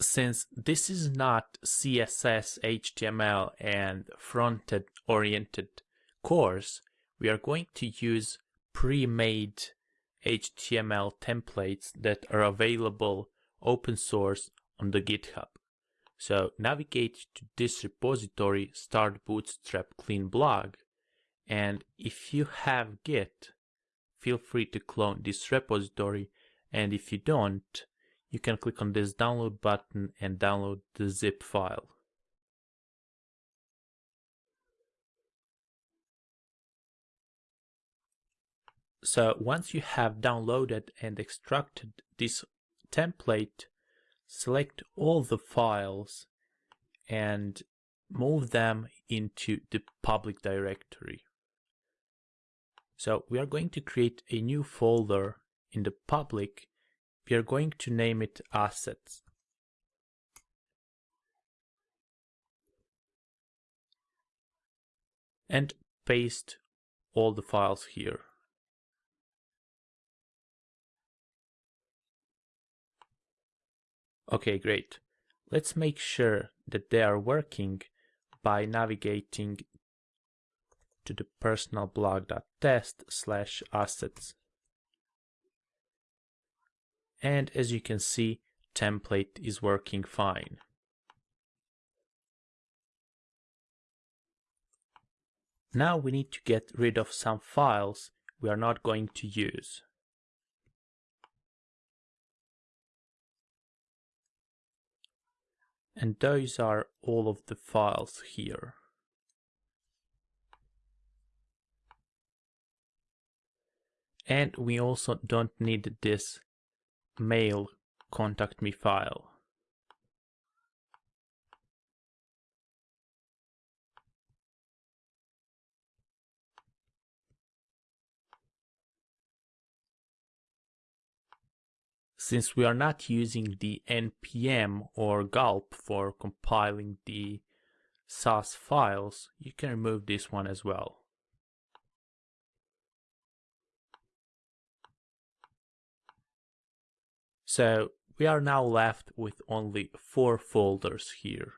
Since this is not CSS, HTML and front-end oriented course, we are going to use pre-made HTML templates that are available open source on the GitHub. So navigate to this repository, start bootstrap clean blog. And if you have Git, feel free to clone this repository. And if you don't, you can click on this download button and download the zip file. So once you have downloaded and extracted this template, select all the files and move them into the public directory. So we are going to create a new folder in the public. We are going to name it assets. And paste all the files here. Okay, great. Let's make sure that they are working by navigating to the personal personalblog.test slash assets. And as you can see, template is working fine. Now we need to get rid of some files we are not going to use. And those are all of the files here. And we also don't need this mail contact me file. Since we are not using the npm or gulp for compiling the Sass files, you can remove this one as well. So we are now left with only four folders here.